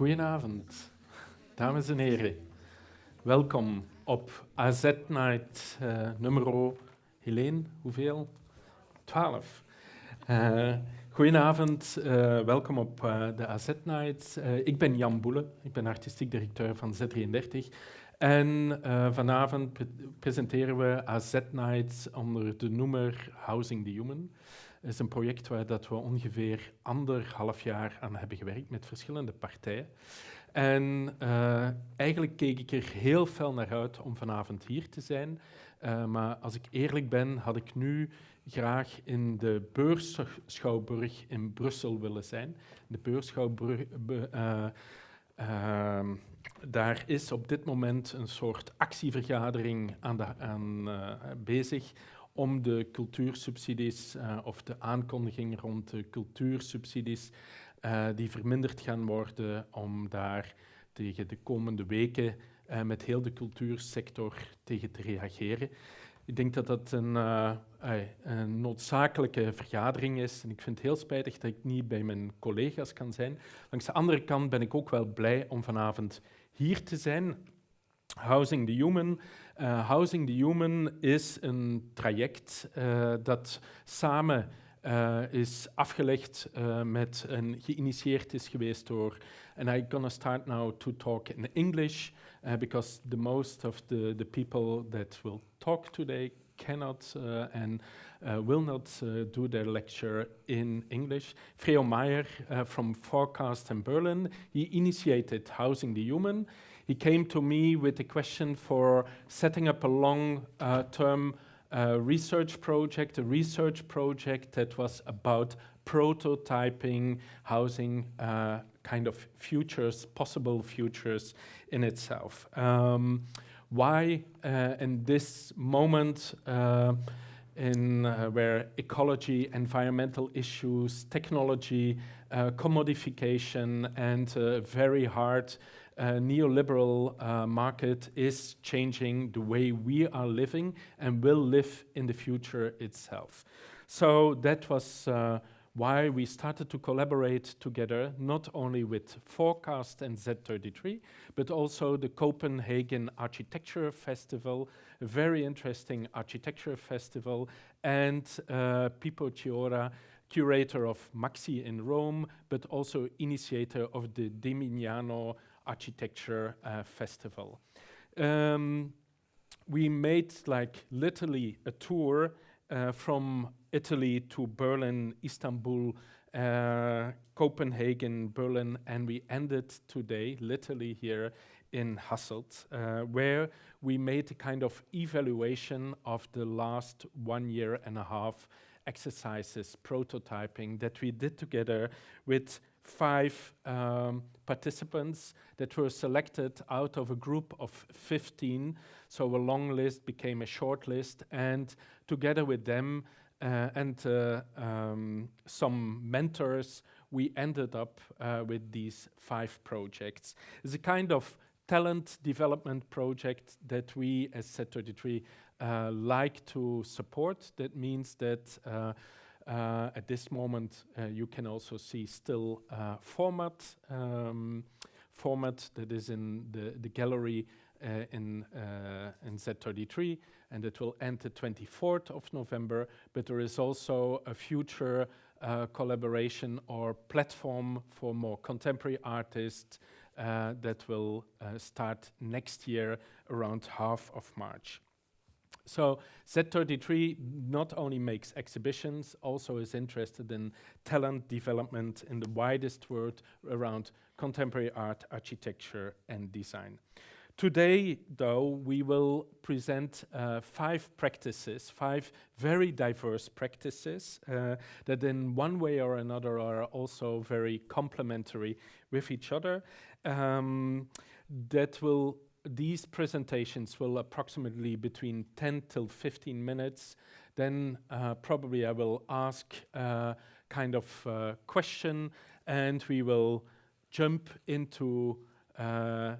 Goedenavond, dames en heren. Welkom op AZ Night uh, nummer, Helene, hoeveel? 12. Uh, goedenavond, uh, welkom op uh, de AZ Night. ik ben Jan Boele, ik ben artistiek directeur van Z33. En vanavond pre presenteren we AZ Nights onder de noemer Housing the Human. Is een project waar dat we ongeveer anderhalf jaar aan hebben gewerkt met verschillende partijen. En uh, eigenlijk keek ik er heel fel naar uit om vanavond hier te zijn. Uh, maar als ik eerlijk ben, had ik nu graag in de beursschouwburg in Brussel willen zijn. De beursschouwburg... Uh, daar is op dit moment een soort actievergadering aan de, aan, bezig om de cultuursubsidies uh, of de aankondiging rond de cultuursubsidies uh, die verminderd gaan worden, om daar tegen de komende weken uh, met heel de cultuursector tegen te reageren. Ik denk dat dat een, een, noodzakelijke vergadering is en ik vind het heel spijtig dat ik niet bij mijn collega's kan zijn. Langs de andere kant ben ik ook wel blij om vanavond hier te zijn. Housing the Human uh, Housing the Human is een traject uh, dat samen uh, is afgelegd met en geïnitieerd is geweest door. And I'm gonna start now to talk in English because the most of the, the people that will talk today cannot and will not do their lecture in English. Freo Meyer from Forecast in Berlin, he initiated Housing the Human. He came to me with a question for setting up a long-term uh, uh, research project, a research project that was about prototyping housing uh, kind of futures, possible futures in itself. Um, why uh, in this moment uh, in uh, where ecology, environmental issues, technology, commodification, and very hard uh, neoliberal uh, market is changing the way we are living and will live in the future itself. So that was uh, why we started to collaborate together, not only with Forecast and Z33, but also the Copenhagen Architecture Festival, a very interesting architecture festival, and uh, Pippo Ciorra, curator of MAXXI in Rome, but also initiator of the De Mignano architecture uh, festival. Um, we made like literally a tour uh, from Italy to Berlin, Istanbul, uh, Copenhagen, Berlin, and we ended today literally here in Hasselt, uh, where we made a kind of evaluation of the last one year and a half exercises, prototyping that we did together with five um, participants that were selected out of a group of 15. So a long list became a short list, and together with them uh, and uh, um, some mentors, we ended up uh, with these five projects. It's a kind of talent development project that we as Z33 uh, like to support. That means that uh, at this moment, uh, you can also see still uh, format, um, format that is in the, the gallery uh, in, uh, in Z33, and it will end the 24th of November, but there is also a future uh, collaboration or platform for more contemporary artists that will start next year around half of March. So Z33 not only makes exhibitions, also is interested in talent development in the widest world around contemporary art, architecture and design. Today, though, we will present uh, five practices, five very diverse practices uh, that in one way or another are also very complementary with each other, um, that will these presentations will approximately between 10 till 15 minutes. Then uh, probably I will ask uh, kind of uh, question and we will jump into uh,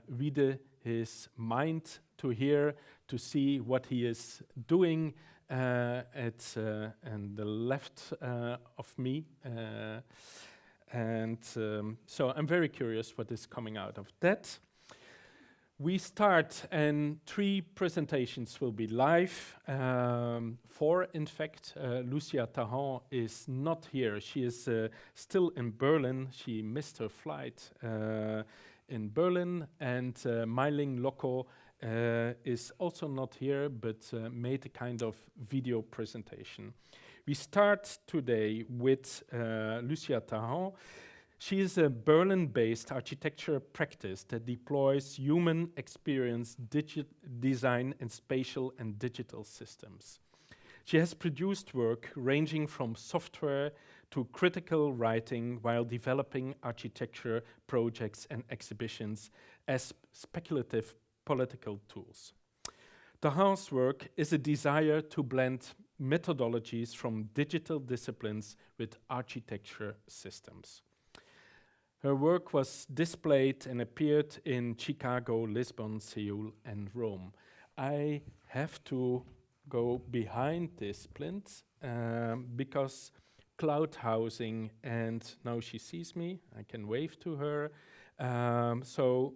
his mind to hear, to see what he is doing uh, at uh, and the left uh, of me. and um, so I'm very curious what is coming out of that. We start and three presentations will be live. Um, four, in fact, uh, Lucia Tahan is not here. She is uh, still in Berlin. She missed her flight uh, in Berlin. And uh, Mailing Loco uh, is also not here, but uh, made a kind of video presentation. We start today with uh, Lucia Tahan. She is a Berlin-based architecture practice that deploys human experience design in spatial and digital systems. She has produced work ranging from software to critical writing while developing architecture projects and exhibitions as speculative political tools. Tahan's work is a desire to blend methodologies from digital disciplines with architecture systems. Her work was displayed and appeared in Chicago, Lisbon, Seoul, and Rome. I have to go behind this plinth um, because cloud housing, and now she sees me, I can wave to her. Um, so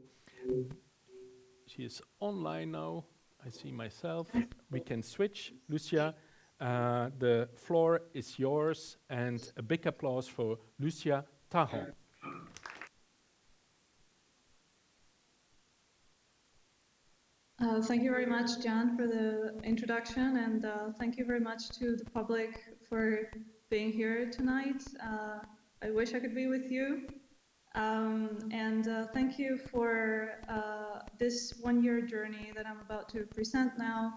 she is online now. I see myself. We can switch. Lucia, uh, the floor is yours, and a big applause for Lucia Tahan. Thank you very much, Jan, for the introduction, and uh, thank you very much to the public for being here tonight. Uh, I wish I could be with you. Um, and uh, thank you for uh, this one-year journey that I'm about to present now,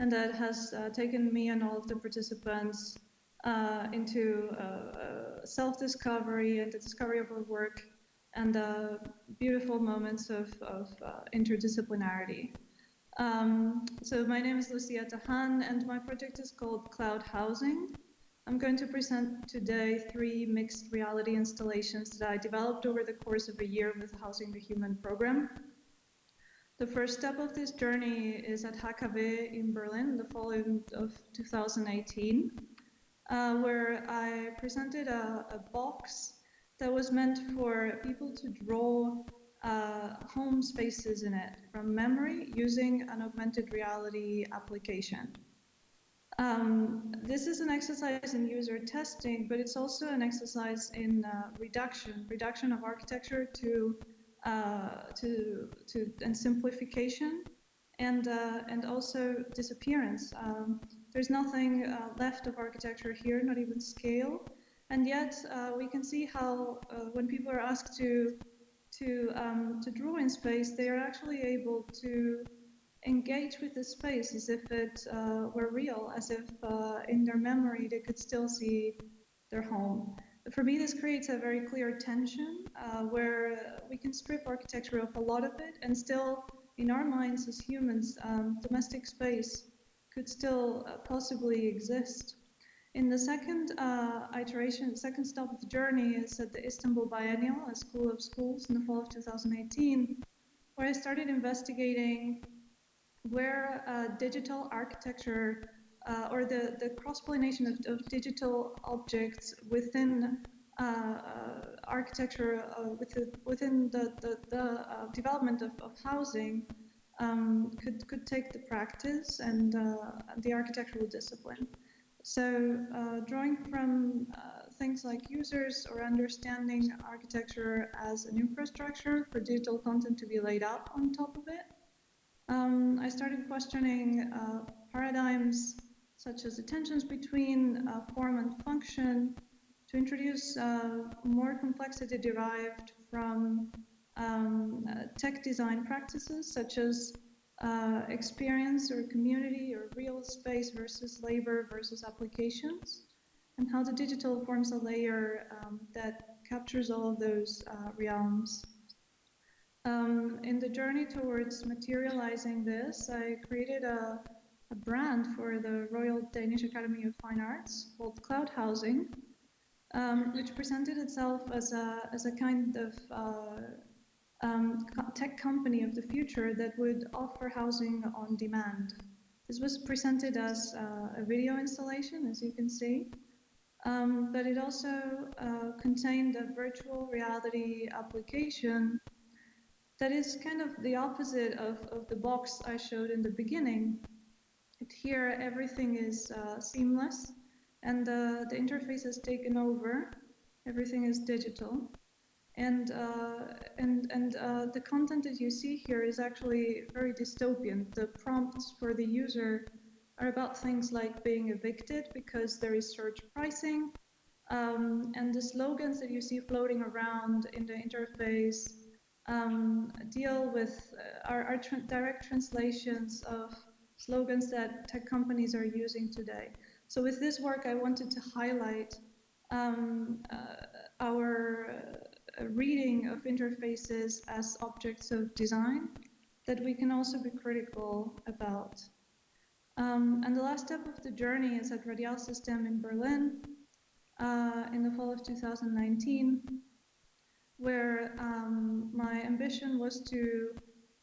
and that has uh, taken me and all of the participants into self-discovery and the discovery of our work and beautiful moments of, of interdisciplinarity. Um, so my name is Lucia Tahan, and my project is called Cloud Housing. I'm going to present today three mixed reality installations that I developed over the course of a year with Housing the Human program. The first step of this journey is at HKW in Berlin in the fall of 2018, uh, where I presented a, a box that was meant for people to draw uh, home spaces in it from memory using an augmented reality application. Um, this is an exercise in user testing, but it's also an exercise in uh, reduction, reduction of architecture to, uh, to, to and simplification, and uh, and also disappearance. Um, there's nothing uh, left of architecture here, not even scale, and yet uh, we can see how when people are asked to to, um, to draw in space, they are actually able to engage with the space as if it uh, were real, as if uh, in their memory they could still see their home. For me, this creates a very clear tension uh, where we can strip architecture of a lot of it and still, in our minds as humans, um, domestic space could still uh, possibly exist. In the second uh, iteration, second stop of the journey is at the Istanbul Biennial, a school of schools in the fall of 2018, where I started investigating where uh, digital architecture uh, or the, the cross-pollination of, of, digital objects within uh, uh, architecture, uh, within, within the, the, the development of, of housing um, could, could take the practice and the architectural discipline. So uh, drawing from uh, things like users or understanding architecture as an infrastructure for digital content to be laid out on top of it, um, I started questioning uh, paradigms such as the tensions between uh, form and function to introduce uh, more complexity derived from um, uh, tech design practices such as uh, experience or community or real space versus labor versus applications, and how the digital forms a layer um, that captures all of those uh, realms. Um, in the journey towards materializing this, I created a, a, brand for the Royal Danish Academy of Fine Arts called Cloud Housing, um, which presented itself as a, as a kind of uh, um, tech company of the future that would offer housing on demand. This was presented as uh, a video installation, as you can see. Um, but it also uh, contained a virtual reality application that is kind of the opposite of, of the box I showed in the beginning. It, here, everything is uh, seamless and uh, the interface has taken over. Everything is digital. And, uh, and, and uh, the content that you see here is actually very dystopian. The prompts for the user are about things like being evicted because there is surge pricing. Um, and the slogans that you see floating around in the interface um, deal with uh, are, are tra direct translations of slogans that tech companies are using today. So with this work, I wanted to highlight um, uh, our reading of interfaces as objects of design that we can also be critical about. Um, and the last step of the journey is at Radial System in Berlin uh, in the fall of 2019, where um, my ambition was to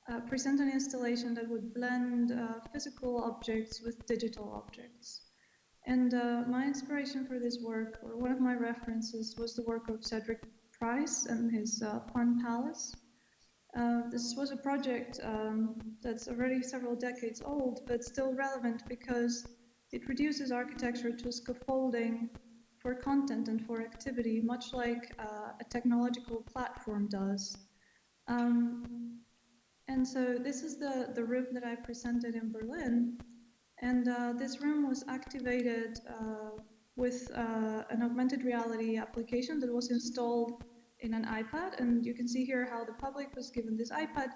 uh, present an installation that would blend uh, physical objects with digital objects. And uh, my inspiration for this work, or one of my references, was the work of Cedric Price and his uh, Palace. Uh, this was a project um, that's already several decades old, but still relevant because it reduces architecture to scaffolding for content and for activity, much like uh, a technological platform does. Um, and so this is the, the room that I presented in Berlin. And uh, this room was activated uh, with uh, an augmented reality application that was installed in an iPad. And you can see here how the public was given this iPad.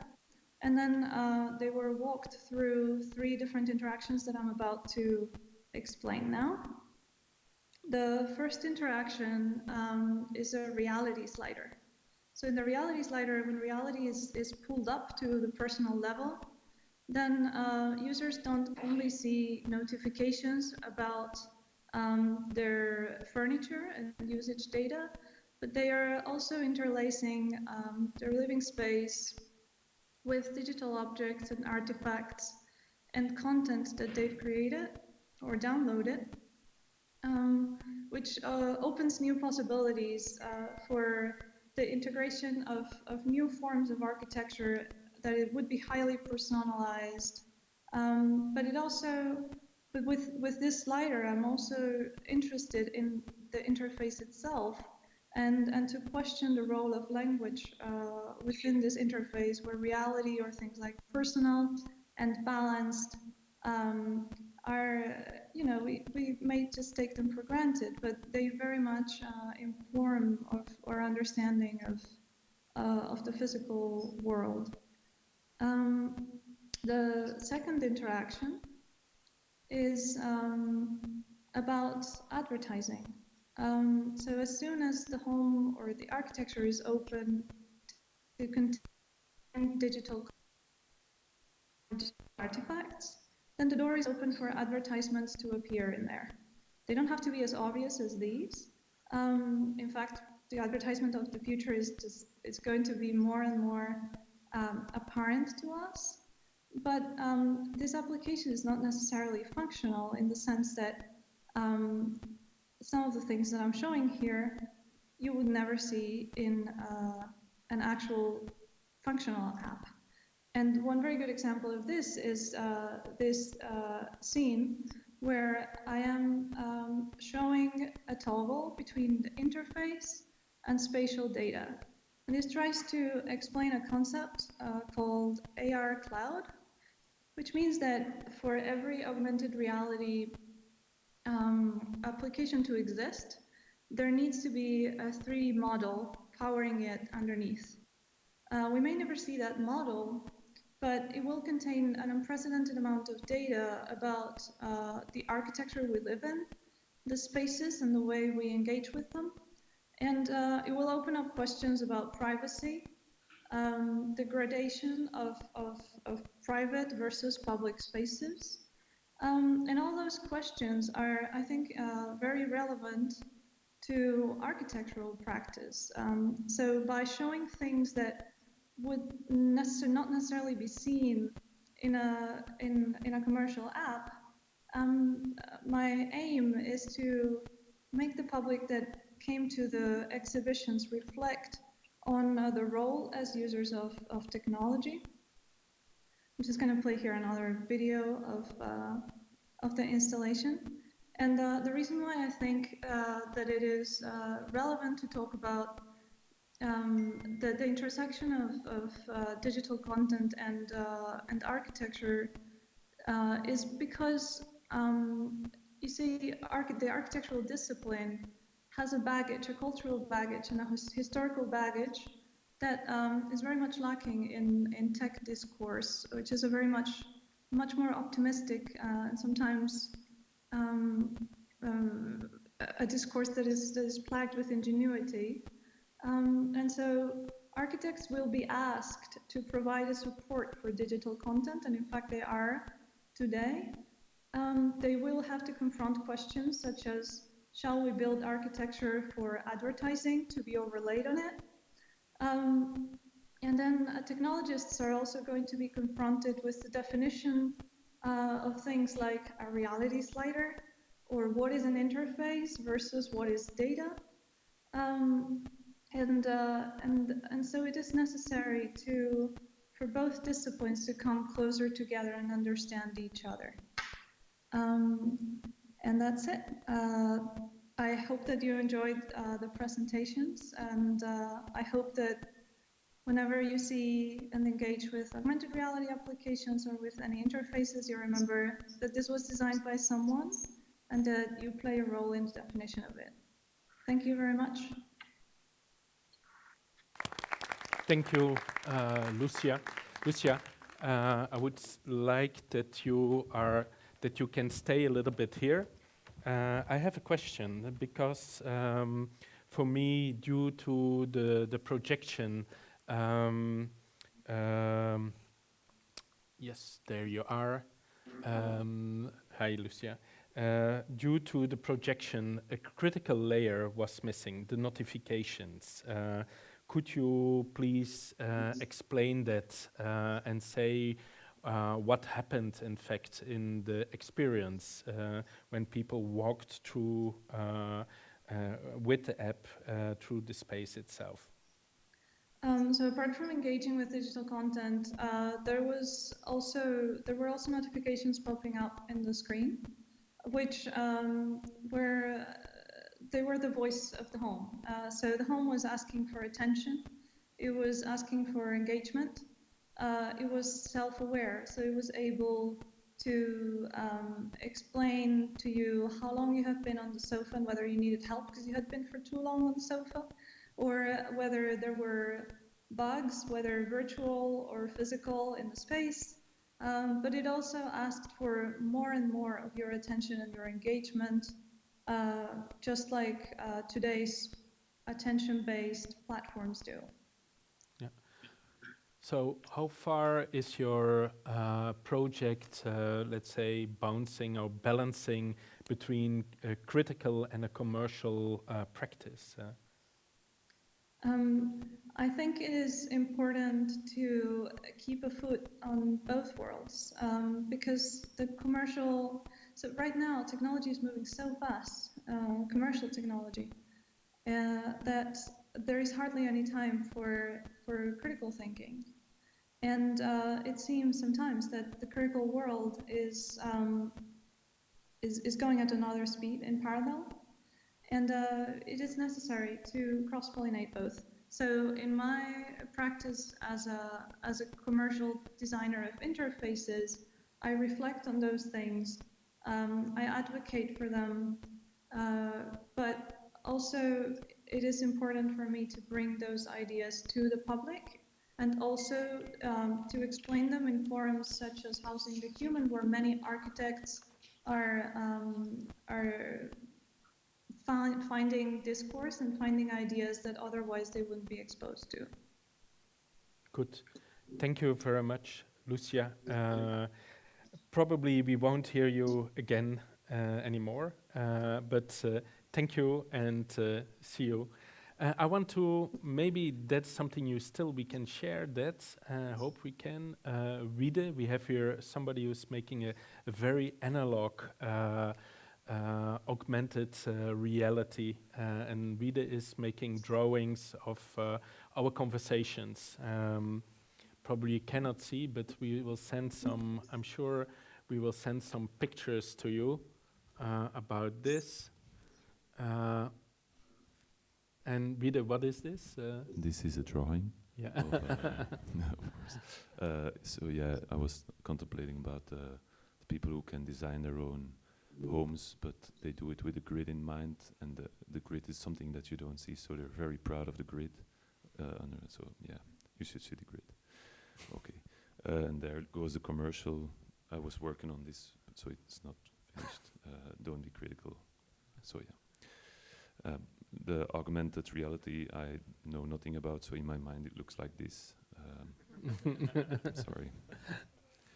And then uh, they were walked through three different interactions that I'm about to explain now. The first interaction um, is a reality slider. So in the reality slider, when reality is, is pulled up to the personal level, then uh, users don't only see notifications about um, their furniture and usage data, but they are also interlacing um, their living space with digital objects and artifacts and content that they've created or downloaded, um, which uh, opens new possibilities uh, for the integration of, of new forms of architecture that it would be highly personalized. Um, but it also, but with, with this slider, I'm also interested in the interface itself and, and to question the role of language uh, within this interface where reality or things like personal and balanced um, are, you know, we, we may just take them for granted, but they very much uh, inform of our understanding of, uh, of the physical world. Um, the second interaction is um, about advertising. Um, so as soon as the home or the architecture is open to contain digital artifacts, then the door is open for advertisements to appear in there. They don't have to be as obvious as these. Um, in fact, the advertisement of the future is just it's going to be more and more um, apparent to us. But um, this application is not necessarily functional in the sense that um, some of the things that I'm showing here you would never see in uh, an actual functional app. And one very good example of this is uh, this uh, scene where I am um, showing a toggle between the interface and spatial data. And this tries to explain a concept uh, called AR Cloud, which means that for every augmented reality um, application to exist, there needs to be a 3D model powering it underneath. Uh, we may never see that model, but it will contain an unprecedented amount of data about uh, the architecture we live in, the spaces and the way we engage with them, and uh, it will open up questions about privacy, um, the gradation of, of, of, private versus public spaces. Um, and all those questions are, I think, uh, very relevant to architectural practice. Um, so by showing things that would necessar not necessarily be seen in a, in, in a commercial app, um, my aim is to make the public that came to the exhibitions reflect on uh, the role as users of, of technology. I'm just going to play here another video of, uh, of the installation. And uh, the reason why I think uh, that it is uh, relevant to talk about um, the, the, intersection of, of uh, digital content and, uh, and architecture is because um, you see arch the architectural discipline has a baggage, a cultural baggage and a historical baggage that um, is very much lacking in, in tech discourse, which is a very much, much more optimistic and sometimes um, um, a discourse that is, that is plagued with ingenuity. Um, and so architects will be asked to provide a support for digital content, and in fact they are today. Um, they will have to confront questions such as, shall we build architecture for advertising to be overlaid on it? Um, and then uh, technologists are also going to be confronted with the definition uh, of things like a reality slider or what is an interface versus what is data. Um, and, uh, and, and so it is necessary to, for both disciplines to come closer together and understand each other. Um, and that's it. I hope that you enjoyed uh, the presentations and uh, I hope that whenever you see and engage with augmented reality applications or with any interfaces, you remember that this was designed by someone and that you play a role in the definition of it. Thank you very much. Thank you, uh, Lucia. Lucia, uh, I would like that you are that you can stay a little bit here. Uh, I have a question because um, for me, due to the the projection um, um, yes, there you are. Um, hi, Lucia. Uh, due to the projection, a critical layer was missing, the notifications. Uh, could you please uh, explain that uh, and say uh, what happened, in fact, in the experience uh, when people walked through with the app through the space itself? Um, so apart from engaging with digital content, uh, there was also there were also notifications popping up in the screen, which um, were they were the voice of the home. Uh, so the home was asking for attention, it was asking for engagement, uh, it was self-aware, so it was able to um, explain to you how long you have been on the sofa and whether you needed help because you had been for too long on the sofa or whether there were bugs, whether virtual or physical in the space. Um, but it also asked for more and more of your attention and your engagement, uh, just like uh, today's attention-based platforms do. So how far is your uh, project, uh, let's say, bouncing or balancing between a critical and a commercial uh, practice? Uh? Um, I think it is important to keep a foot on both worlds um, because the commercial, so right now technology is moving so fast, uh, commercial technology, uh, that there is hardly any time for, for critical thinking. And uh, it seems sometimes that the critical world is, um, is, is going at another speed in parallel. And uh, it is necessary to cross-pollinate both. So in my practice as a, as a commercial designer of interfaces, I reflect on those things. Um, I advocate for them, uh, but also it is important for me to bring those ideas to the public and also um, to explain them in forums such as Housing the Human, where many architects are, um, are find, finding discourse and finding ideas that otherwise they wouldn't be exposed to. Good. Thank you very much, Lucia. Uh, probably we won't hear you again uh, anymore, uh, but uh, thank you and uh, see you. Uh, I want to, maybe that's something you still, we can share that, I hope we can. read it. We have here somebody who's making a, a very analog uh, augmented uh, reality, uh, and Vida is making drawings of uh, our conversations. Um, probably you cannot see, but we will send some. I'm sure we will send some pictures to you uh, about this. Uh, and Vida, what is this? Uh, This is a drawing. yeah. of, uh, no, of course. Uh, so yeah, I was contemplating about uh, the people who can design their own homes, but they do it with a grid in mind, and the, the grid is something that you don't see. So they're very proud of the grid. Uh, under, so yeah, you should see the grid. Okay, uh, and there goes the commercial. I was working on this, so it's not finished. Uh, don't be critical. So yeah. Um, the augmented reality I know nothing about, so in my mind it looks like this. Um, sorry.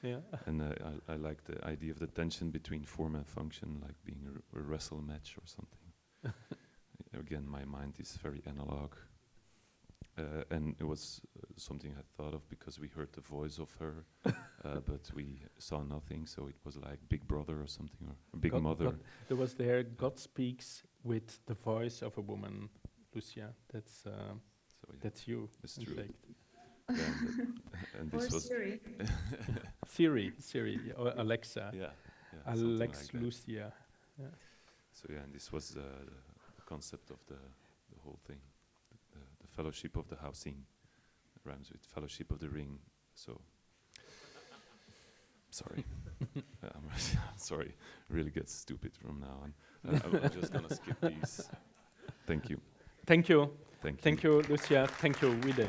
yeah. And uh, I, I like the idea of the tension between form and function, like being a wrestle match or something. Again, my mind is very analog. Uh, and it was uh, something I thought of because we heard the voice of her, uh, but we saw nothing, so it was like Big Brother or something, or Big God- Mother. God- there was there God speaks with the voice of a woman, Lucia. That's uh, so yeah, that's you. it's in true. fact. And, the- and Or this was Siri. Siri, Siri, or Alexa, yeah, yeah Alex like that. Lucia. So yeah, and this was uh, the concept of the the whole thing, the, the, the fellowship of the housing rhymes with fellowship of the ring. So sorry, I'm, sorry, really gets stupid from now on. Uh, I'm- just gonna skip these. Thank you, Thank you, thank you. thank you, Lucia. Thank you, Vida.